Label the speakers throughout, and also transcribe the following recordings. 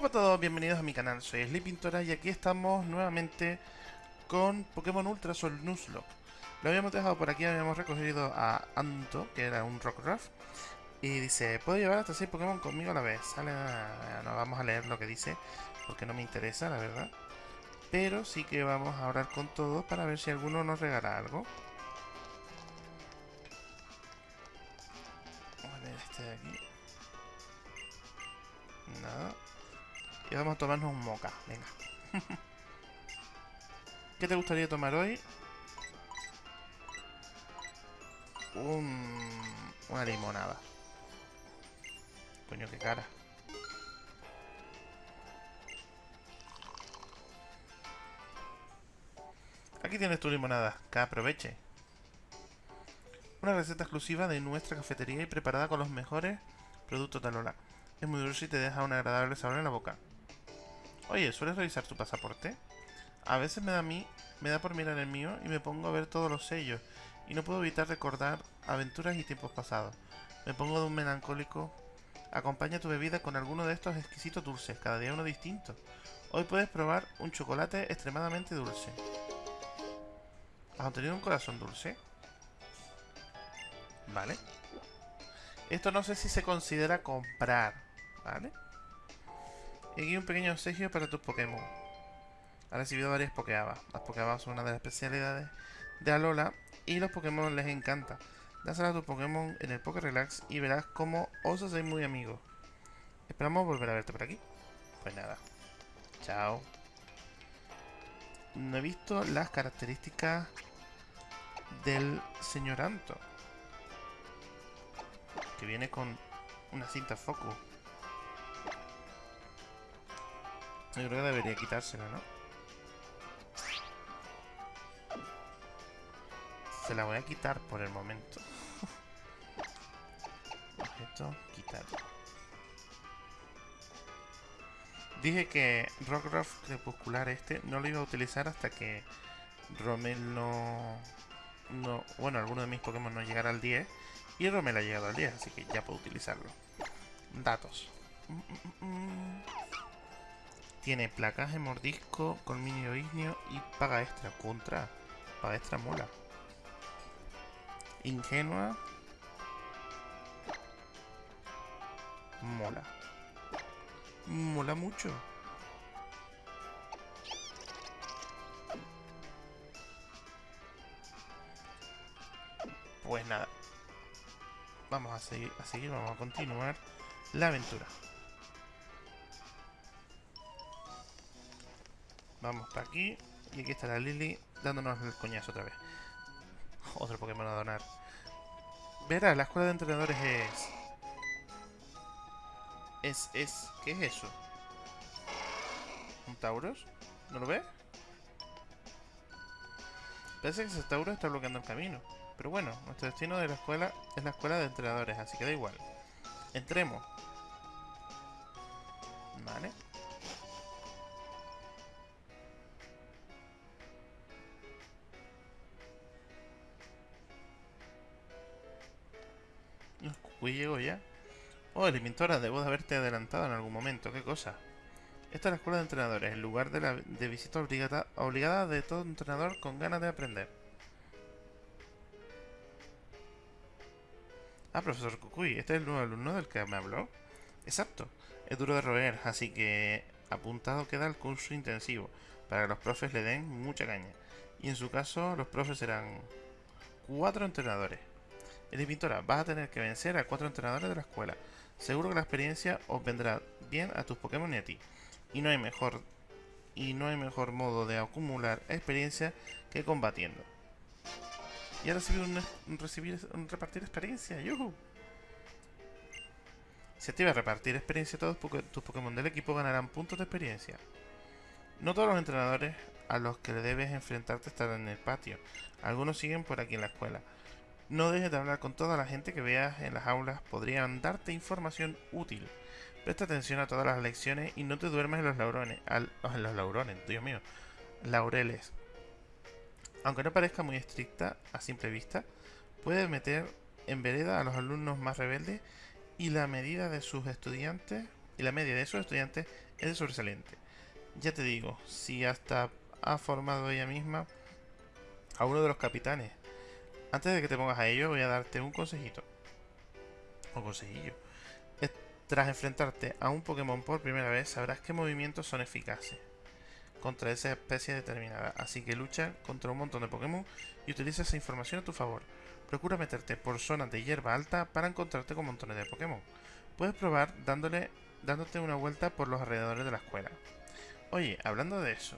Speaker 1: Hola a todos, bienvenidos a mi canal, soy Pintora y aquí estamos nuevamente con Pokémon Ultra Sol Nuzlocke. Lo habíamos dejado por aquí, habíamos recogido a Anto, que era un Rockruff, y dice, puedo llevar hasta 6 Pokémon conmigo a la vez. Sale, no vamos a leer lo que dice, porque no me interesa, la verdad. Pero sí que vamos a hablar con todos para ver si alguno nos regala algo. Vamos a ver este de aquí. Y vamos a tomarnos un moca, venga. ¿Qué te gustaría tomar hoy? Un... Una limonada. Coño, qué cara. Aquí tienes tu limonada, que aproveche. Una receta exclusiva de nuestra cafetería y preparada con los mejores productos de Alola. Es muy dulce y te deja un agradable sabor en la boca. Oye, ¿sueles revisar tu pasaporte? A veces me da a mí, me da por mirar el mío y me pongo a ver todos los sellos y no puedo evitar recordar aventuras y tiempos pasados. Me pongo de un melancólico. Acompaña tu bebida con alguno de estos exquisitos dulces, cada día uno distinto. Hoy puedes probar un chocolate extremadamente dulce. ¿Has obtenido un corazón dulce? Vale. Esto no sé si se considera comprar, ¿vale? Y aquí un pequeño obsequio para tus Pokémon. Ha recibido varias Pokéabas. Las Pokéabas son una de las especialidades de Alola y los Pokémon les encanta. Dáselas a tu Pokémon en el Poké Relax y verás cómo os hacéis muy amigos. Esperamos volver a verte por aquí. Pues nada. Chao. No he visto las características del señor Anto. Que viene con una cinta foco. Yo creo que debería quitársela, ¿no? Se la voy a quitar por el momento. Objeto, quitar. Dije que Rockruff crepuscular este no lo iba a utilizar hasta que Romel no... no bueno, alguno de mis Pokémon no llegara al 10 y Romel ha llegado al 10, así que ya puedo utilizarlo. Datos. Mm, mm, mm, tiene placaje, mordisco, colmillo ignio y paga extra. Contra. Paga extra mola. Ingenua. Mola. Mola mucho. Pues nada. Vamos a seguir, a seguir, vamos a continuar la aventura. Vamos para aquí. Y aquí está la Lily dándonos el coñazo otra vez. Otro Pokémon a donar. Verás, la escuela de entrenadores es... Es, es... ¿Qué es eso? ¿Un Tauros? ¿No lo ves? Parece que ese Tauros está bloqueando el camino. Pero bueno, nuestro destino de la escuela es la escuela de entrenadores, así que da igual. Entremos. Vale. Uy, llego ya. Oh, Elementora, debo de haberte adelantado en algún momento. ¿Qué cosa? Esta es la escuela de entrenadores, el lugar de, la, de visita obligada, obligada de todo entrenador con ganas de aprender. Ah, profesor Kukui, ¿este es el nuevo alumno del que me habló? Exacto, es duro de roer, así que apuntado queda el curso intensivo, para que los profes le den mucha caña. Y en su caso, los profes serán cuatro entrenadores. Eres pintora, vas a tener que vencer a cuatro entrenadores de la escuela. Seguro que la experiencia os vendrá bien a tus Pokémon y a ti. Y no hay mejor y no hay mejor modo de acumular experiencia que combatiendo. Y ahora recibir un, recibir un repartir experiencia, yuhu. Si activas repartir experiencia, todos tus Pokémon del equipo ganarán puntos de experiencia. No todos los entrenadores a los que le debes enfrentarte estarán en el patio. Algunos siguen por aquí en la escuela. No dejes de hablar con toda la gente que veas en las aulas, podrían darte información útil. Presta atención a todas las lecciones y no te duermas en los laurones, en los laurones, Dios mío, laureles. Aunque no parezca muy estricta a simple vista, puede meter en vereda a los alumnos más rebeldes y la medida de sus estudiantes y la media de sus estudiantes es sobresaliente. Ya te digo, si hasta ha formado ella misma a uno de los capitanes. Antes de que te pongas a ello, voy a darte un consejito. O consejillo. Tras enfrentarte a un Pokémon por primera vez, sabrás qué movimientos son eficaces contra esa especie determinada. Así que lucha contra un montón de Pokémon y utiliza esa información a tu favor. Procura meterte por zonas de hierba alta para encontrarte con montones de Pokémon. Puedes probar dándole, dándote una vuelta por los alrededores de la escuela. Oye, hablando de eso,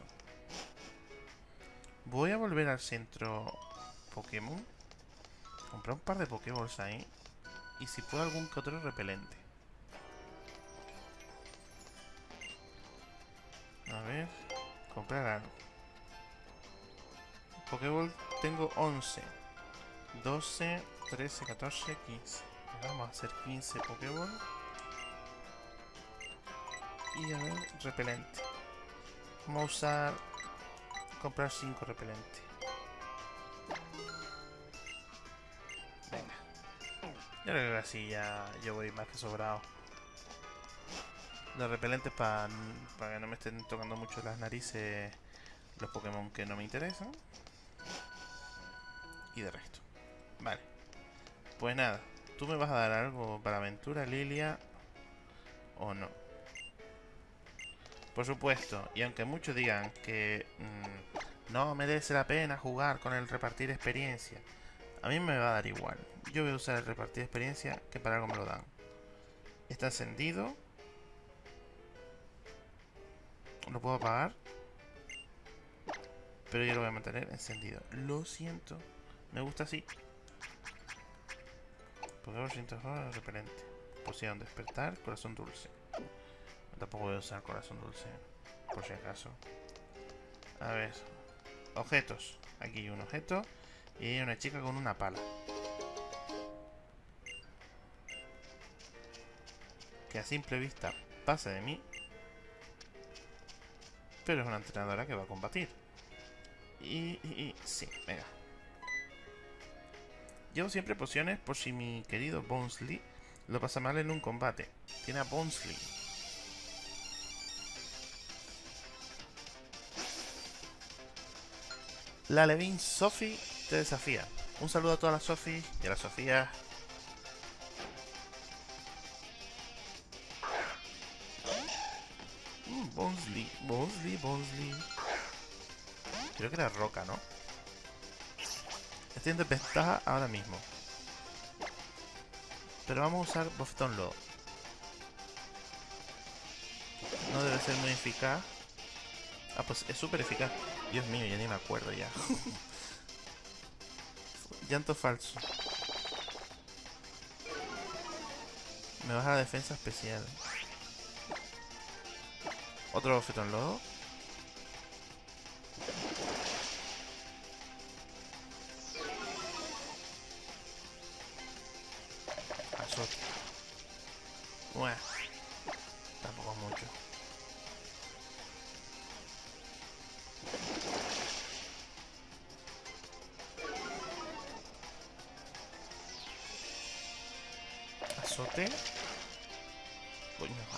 Speaker 1: voy a volver al centro Pokémon. Comprar un par de Pokéballs ahí. Y si puedo algún que otro repelente. A ver. Comprar algo. Pokéball tengo 11. 12, 13, 14, 15. Vamos a hacer 15 Pokéball. Y a ver, repelente. Vamos a usar... Comprar 5 repelente. Venga. Yo creo que así ya yo voy más que sobrado. Los repelentes para que no me estén tocando mucho las narices los Pokémon que no me interesan. Y de resto. Vale. Pues nada. ¿Tú me vas a dar algo para aventura, Lilia? ¿O no? Por supuesto. Y aunque muchos digan que mmm, no merece la pena jugar con el repartir experiencia. A mí me va a dar igual. Yo voy a usar el repartir experiencia que para algo me lo dan. Está encendido. Lo puedo apagar. Pero yo lo voy a mantener encendido. Lo siento. Me gusta así. Pokémon siento repelente. Poción despertar, corazón dulce. Tampoco voy a usar corazón dulce. Por si acaso. A ver. Objetos. Aquí hay un objeto. Y una chica con una pala. Que a simple vista pasa de mí pero es una entrenadora que va a combatir. Y, y, sí, venga. Llevo siempre pociones por si mi querido Bonesley lo pasa mal en un combate. Tiene a Bonesley. La Levin Sophie te desafía. Un saludo a todas las Sophie y a las Sofías Bonsley, Bonsley, Bonsley. Creo que era Roca, ¿no? Estoy en desventaja ahora mismo. Pero vamos a usar Bofetón Lodo. No debe ser muy eficaz. Ah, pues es súper eficaz. Dios mío, ya ni me acuerdo ya. Llanto falso. Me baja la defensa especial. Otro en lodo.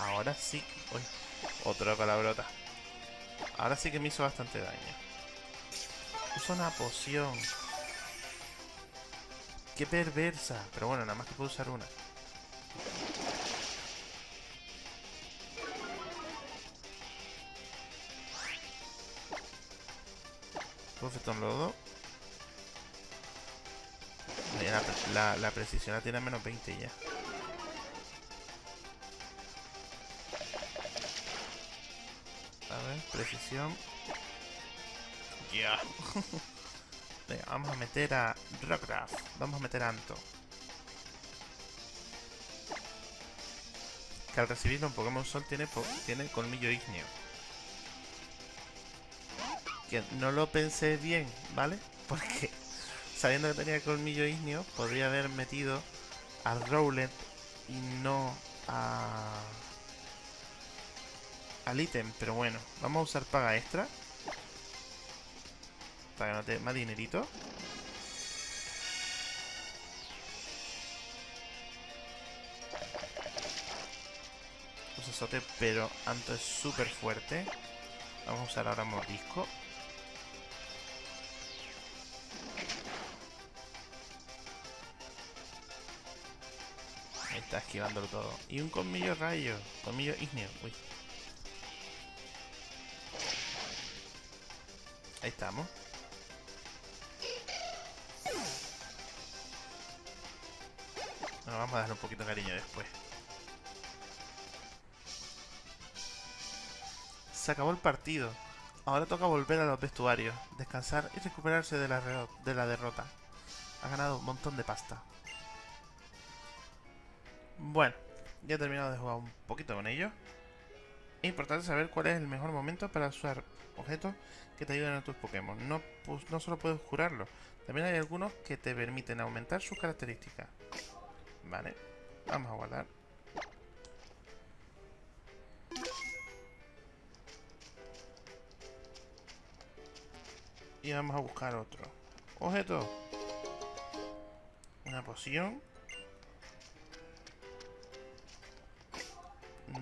Speaker 1: Ahora sí. Uy. Otra palabrota. Ahora sí que me hizo bastante daño. Usa una poción. Qué perversa. Pero bueno, nada más que puedo usar una. en lodo. La, la, la precisión la tiene a menos 20 ya. Precisión. Ya. vamos a meter a Rockruff. Vamos a meter a Anto. Que al recibirlo un Pokémon Sol tiene, tiene colmillo ígneo. Que no lo pensé bien, ¿vale? Porque sabiendo que tenía colmillo ígneo, podría haber metido al Rowlet y no a al ítem, pero bueno, vamos a usar paga extra. Para ganarte más dinerito. procesote, pero Anto es súper fuerte. Vamos a usar ahora mordisco. Ahí está esquivándolo todo. Y un colmillo rayo. Colmillo igneo. Uy. Ahí estamos. Bueno, vamos a darle un poquito de cariño después. Se acabó el partido. Ahora toca volver a los vestuarios, descansar y recuperarse de la, de la derrota. Ha ganado un montón de pasta. Bueno, ya he terminado de jugar un poquito con ellos. Es importante saber cuál es el mejor momento para usar objetos que te ayuden a tus Pokémon. No, pues, no solo puedes curarlos, también hay algunos que te permiten aumentar sus características. Vale, vamos a guardar. Y vamos a buscar otro. Objeto. Una poción.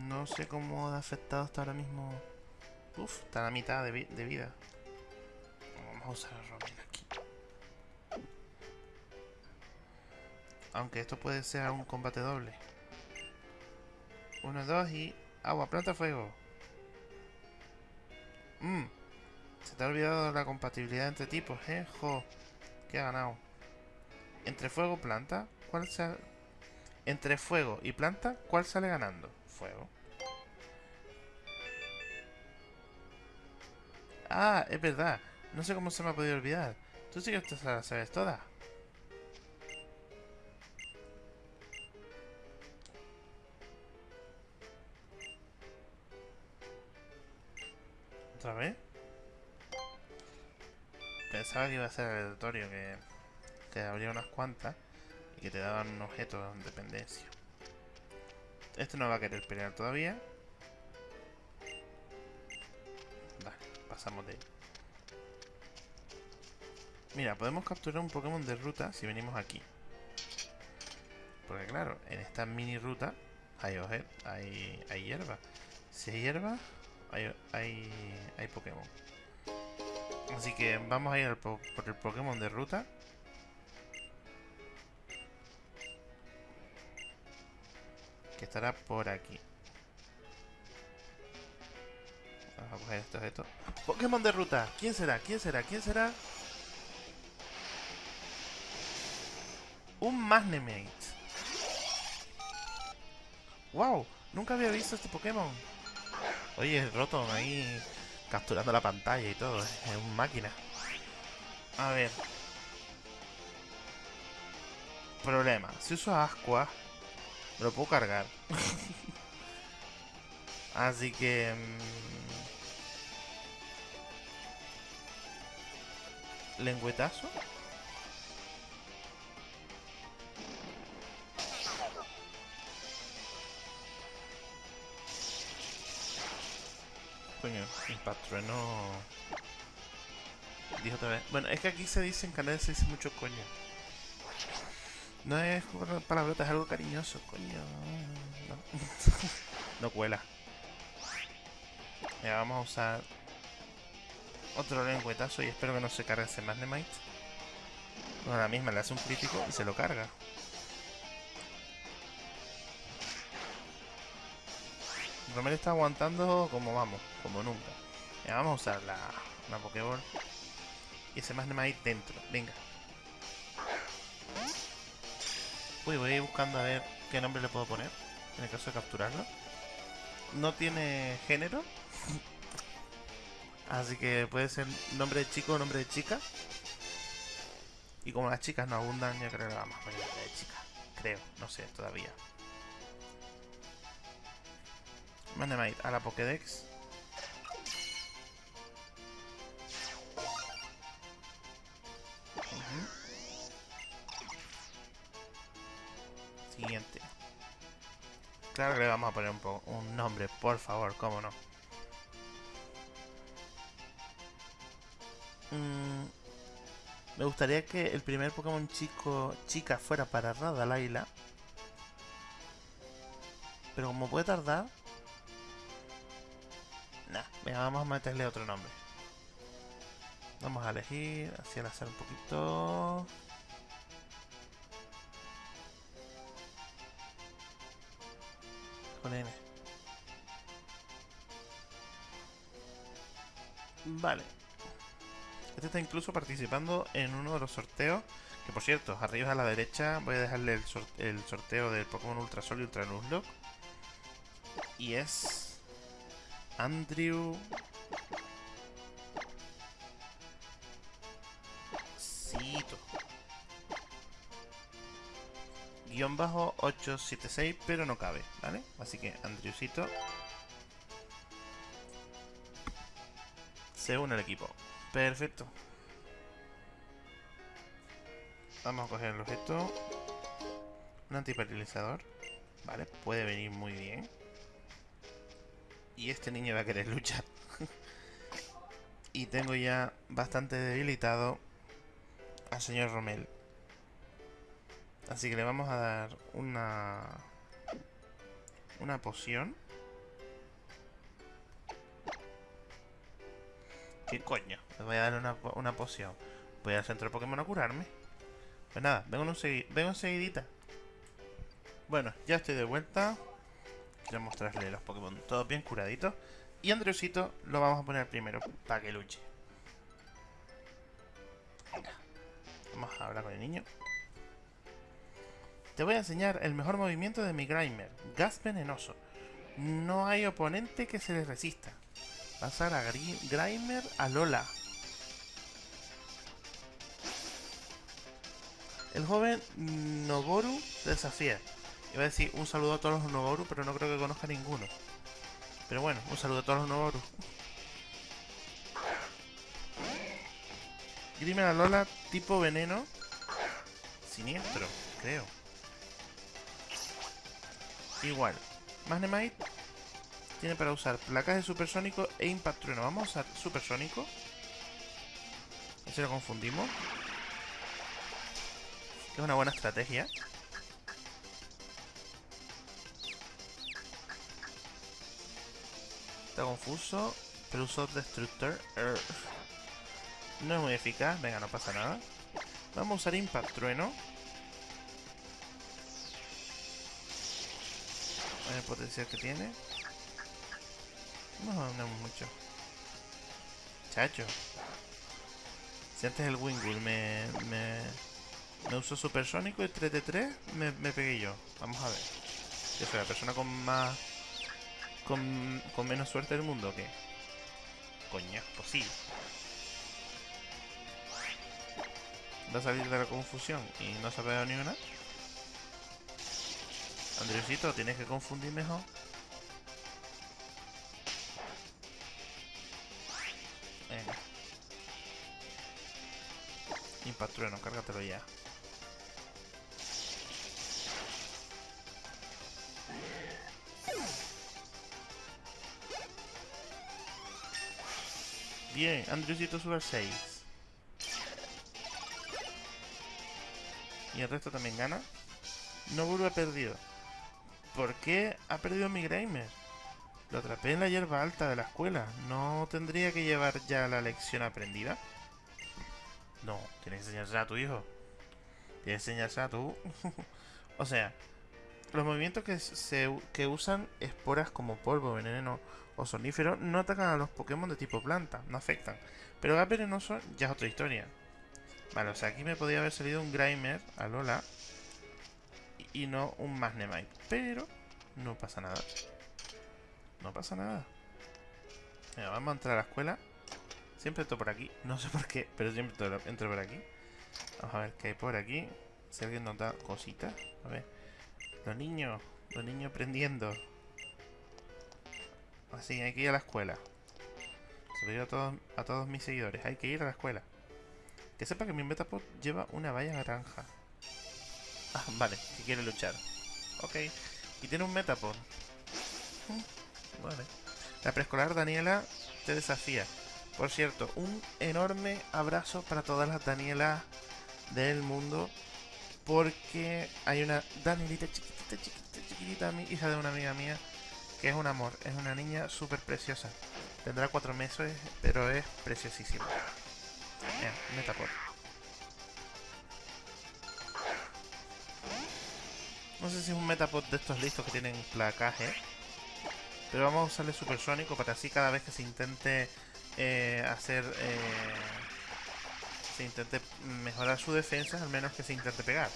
Speaker 1: No sé cómo ha afectado hasta ahora mismo. Uf, está a la mitad de, vida. Vamos a usar a Robin aquí. Aunque esto puede ser un combate doble. Uno, dos y... Agua, planta, fuego. Mmm. Se te ha olvidado la compatibilidad entre tipos, ¿eh? Jo. ¿Qué ha ganado? Entre fuego planta, ¿cuál sale? Entre fuego y planta, ¿cuál sale ganando? Fuego. Ah, es verdad. No sé cómo se me ha podido olvidar. Tú sí que te la sabes toda. ¿Otra vez? Pensaba que iba a ser aleatorio, que, que habría unas cuantas y que te daban un objeto de dependencia. Este no va a querer pelear todavía. Pasamos de él. Mira, podemos capturar un Pokémon de ruta si venimos aquí. Porque claro, en esta mini ruta hay, hay, hay hierba. Si hay hierba, hay, hay, hay Pokémon. Así que vamos a ir por el Pokémon de ruta. Que estará por aquí. Vamos a coger estos objetos. Pokémon de ruta. ¿Quién será? ¿Quién será? ¿Quién será? Un Magnemate. ¡Wow! Nunca había visto este Pokémon. Oye, Rotom ahí capturando la pantalla y todo. Es un máquina. A ver. Problema. Si uso Asqua, me lo puedo cargar. Así que... Mmm, lengüetazo. Coño, no Dijo otra vez. Bueno, es que aquí se dice en canal se dice mucho coño. No es palabrota, es algo cariñoso, coño. No cuela. Ya vamos a usar otro lengüetazo y espero que no se cargue ese Magnemite. Bueno, la misma le hace un crítico y se lo carga. Romero está aguantando como vamos, como nunca. Ya, vamos a usar la, la Pokéball. Y ese ahí dentro. Venga. Uy, voy a ir buscando a ver qué nombre le puedo poner. En el caso de capturarlo. No tiene género. Así que puede ser nombre de chico o nombre de chica. Y como las chicas no abundan, yo creo que vamos a poner de chica. Creo, no sé todavía. Magnemite a la Pokédex. Siguiente. Claro que le vamos a poner un, un nombre, por favor, cómo no. Mm, me gustaría que el primer Pokémon chico chica fuera para Radalaila. Pero como puede tardar, Nah, venga, vamos a meterle otro nombre. Vamos a elegir, así al azar un poquito. Con N. Vale. Este está incluso participando en uno de los sorteos. Que por cierto, arriba a la derecha voy a dejarle el, sorteo del Pokémon Ultra Sol y Ultra Nuzlocke. Y es... Andrew... Cito. Guión bajo 876, pero no cabe, ¿vale? Así que Andrewcito se une al equipo. Perfecto. Vamos a coger el objeto. Un antiparalizador. Vale, puede venir muy bien. Y este niño va a querer luchar. y tengo ya bastante debilitado al señor Romel. Así que le vamos a dar una... Una poción. ¿Qué coño? Le voy a dar una, una poción. Voy al centro de Pokémon a curarme. Pues nada, vengo, un vengo enseguidita. Bueno, ya estoy de vuelta. Quiero mostrarle los Pokémon todos bien curaditos. Y Andrewcito lo vamos a poner primero para que luche. Vamos a hablar con el niño. Te voy a enseñar el mejor movimiento de mi Grimer. Gas venenoso. No hay oponente que se le resista. Pasar a Grimer a Lola. El joven Noboru desafía. Iba a decir un saludo a todos los Noboru, pero no creo que conozca ninguno. Pero bueno, un saludo a todos los Noboru. Grimer a Lola tipo veneno. Siniestro, creo. Igual. Magnemite tiene para usar placas de supersónico e impact trueno. Vamos a usar supersónico. si lo confundimos. es una buena estrategia. Está confuso. Pero uso Destructor. No es muy eficaz. Venga, no pasa nada. Vamos a usar Impact Trueno. el potencial que tiene. No, no mucho. Chacho. Si antes el Wingull me, me, me usó supersónico y 3 de 3, me, pegué yo. Vamos a ver. Yo soy la persona con más... Con, con menos suerte del mundo, ¿o qué? Coño, pues sí. Va a salir de la confusión y no se ha pegado ni una. Andrewcito, tienes que confundir mejor. Impatrueno, cárgatelo ya. Bien, Andrewcito sube al 6. Y el resto también gana. No vuelve perdido. ¿Por qué ha perdido mi Grimer? Lo atrapé en la hierba alta de la escuela. ¿No tendría que llevar ya la lección aprendida? No, tienes que enseñarse a tu hijo. Tienes que enseñarse a tú. o sea, los movimientos que, se, que usan esporas como polvo, veneno o sonífero no atacan a los Pokémon de tipo planta, no afectan. Pero gas venenoso ya es otra historia. Vale, o sea, aquí me podría haber salido un Grimer a Lola y no un Magnemite. Pero no pasa nada. No pasa nada. vamos a entrar a la escuela. Siempre entro por aquí. No sé por qué, pero siempre entro por aquí. Vamos a ver qué hay por aquí. Si alguien nota cositas. A ver. Los niños. Los niños aprendiendo. Así, hay que ir a la escuela. Se lo digo a todos, a todos mis seguidores. Hay que ir a la escuela. Que sepa que mi Metapod lleva una valla naranja. Ah, vale, que quiere luchar. Ok. Y tiene un Metapod. Mm, vale. La preescolar Daniela te desafía. Por cierto, un enorme abrazo para todas las Danielas del mundo. Porque hay una Danielita chiquitita, chiquitita, chiquitita, hija de una amiga mía. Que es un amor. Es una niña súper preciosa. Tendrá cuatro meses, pero es preciosísimo. Mira. No sé si es un Metapod de estos listos que tienen placaje. Pero vamos a usarle supersónico para así cada vez que se intente eh, hacer... Eh, se intente mejorar su defensa, al menos que se intente pegar.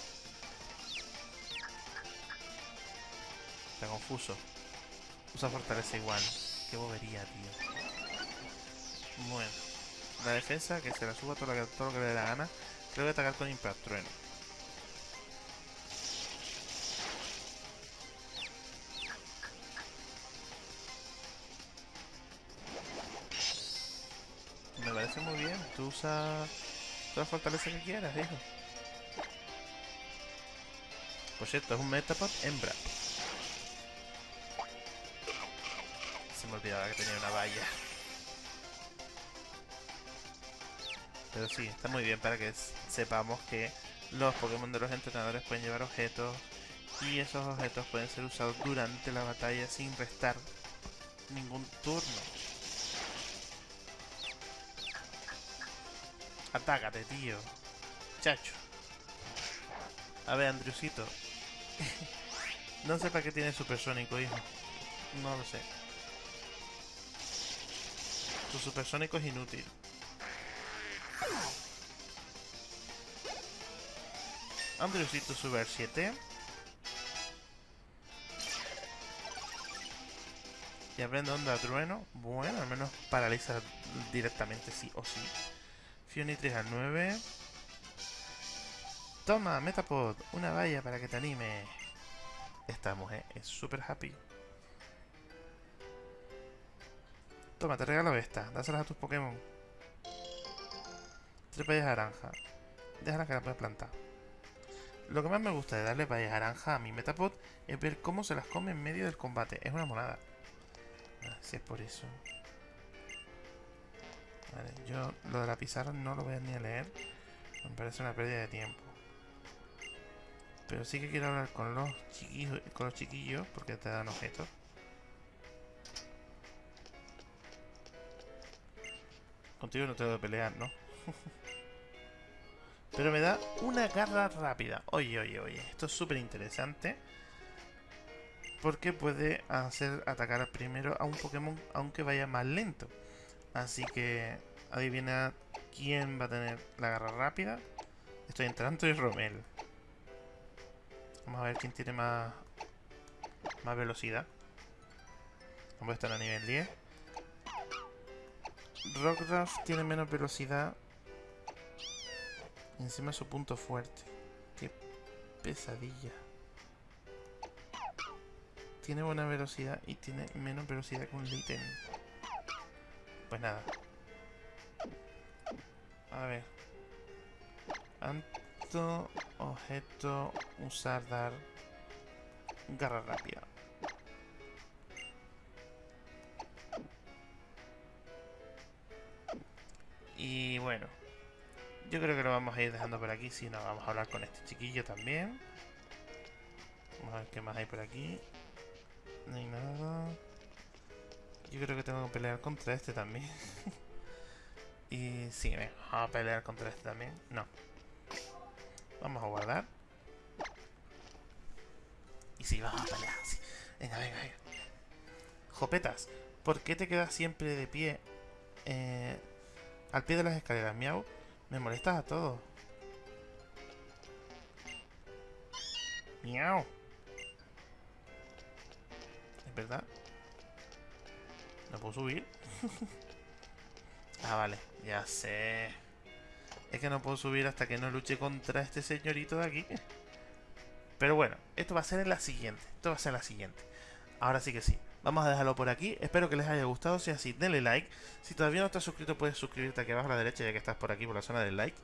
Speaker 1: Está confuso. Usa fortaleza igual. Qué bobería, tío. Bueno. La defensa, que se la suba todo lo que, todo lo que le dé la gana. Creo que atacar con Impact Trueno. Tú usa toda la fortaleza que quieras, hijo. Por cierto, es un Metapod hembra. Se me olvidaba que tenía una valla. Pero sí, está muy bien para que sepamos que los Pokémon de los entrenadores pueden llevar objetos y esos objetos pueden ser usados durante la batalla sin restar ningún turno. Atácate, tío. Chacho. A ver, Andrewcito. no sé para qué tiene supersónico, hijo. No lo sé. Tu supersónico es inútil. Andrewcito sube al 7. Y aprende onda trueno. Bueno, al menos paraliza directamente sí o sí. Fionitris al 9. Toma, Metapod, una valla para que te anime. Esta mujer es súper happy. Toma, te regalo esta. Dáselas a tus Pokémon. Tres vallas naranja. Déjala que la puedas plantar. Lo que más me gusta de darle vallas naranja a mi Metapod es ver cómo se las come en medio del combate. Es una monada. Ah, si es por eso. Vale, yo lo de la pizarra no lo voy a ni a leer. Me parece una pérdida de tiempo. Pero sí que quiero hablar con los chiquillos, con los chiquillos porque te dan objetos. Contigo no tengo que pelear, ¿no? Pero me da una garra rápida. Oye, oye, oye. Esto es súper interesante. Porque puede hacer atacar primero a un Pokémon aunque vaya más lento. Así que adivina quién va a tener la garra rápida. Estoy entrando y Romel. Vamos a ver quién tiene más, más velocidad. Vamos a estar a nivel 10. Rockruff tiene menos velocidad. Encima su punto fuerte. Qué pesadilla. Tiene buena velocidad y tiene menos velocidad que un Litten. Pues nada. A ver. Anto, objeto, usar, dar. Garra rápida. Y bueno. Yo creo que lo vamos a ir dejando por aquí. Si no, vamos a hablar con este chiquillo también. Vamos a ver qué más hay por aquí. Yo creo que tengo que pelear contra este también. y sí, vamos a pelear contra este también. No. Vamos a guardar. Y sí, vamos a pelear. Sí. Venga, venga, venga. Jopetas, ¿por qué te quedas siempre de pie? Eh, al pie de las escaleras, miau. Me molestas a todos. Miau. ¿Es verdad? ¿No puedo subir? ah, vale. Ya sé. Es que no puedo subir hasta que no luche contra este señorito de aquí. Pero bueno, esto va a ser en la siguiente. Esto va a ser en la siguiente. Ahora sí que sí. Vamos a dejarlo por aquí. Espero que les haya gustado. Si es así, denle like. Si todavía no estás suscrito, puedes suscribirte aquí abajo a la derecha, ya que estás por aquí, por la zona del like.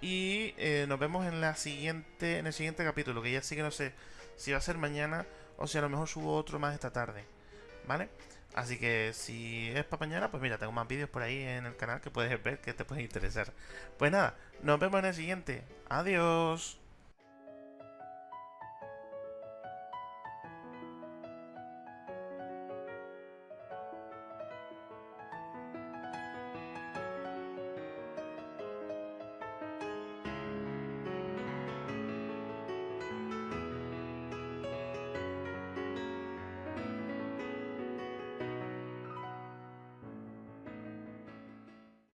Speaker 1: Y eh, nos vemos en la siguiente en el siguiente capítulo, que ya sí que no sé si va a ser mañana o si a lo mejor subo otro más esta tarde. ¿Vale? Así que si es para mañana, pues mira, tengo más vídeos por ahí en el canal que puedes ver que te pueden interesar. Pues nada, nos vemos en el siguiente. Adiós.